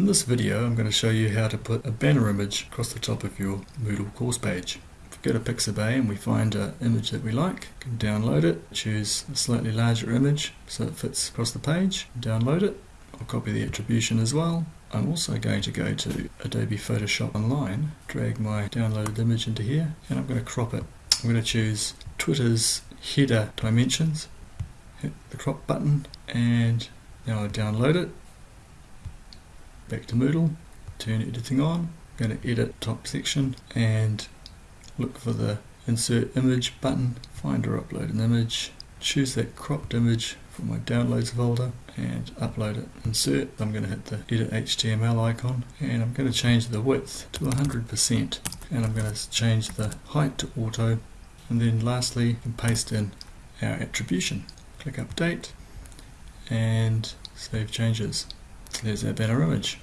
In this video I'm going to show you how to put a banner image across the top of your Moodle course page. If we go to Pixabay and we find an image that we like, we can download it, choose a slightly larger image so it fits across the page, download it, I'll copy the attribution as well. I'm also going to go to Adobe Photoshop Online, drag my downloaded image into here and I'm going to crop it. I'm going to choose Twitter's header dimensions, hit the crop button and now I download it. Back to Moodle, turn editing on, I'm going to edit top section and look for the insert image button, find or upload an image, choose that cropped image from my downloads folder and upload it. Insert, I'm going to hit the edit HTML icon and I'm going to change the width to 100% and I'm going to change the height to auto and then lastly paste in our attribution. Click update and save changes. There's our banner image.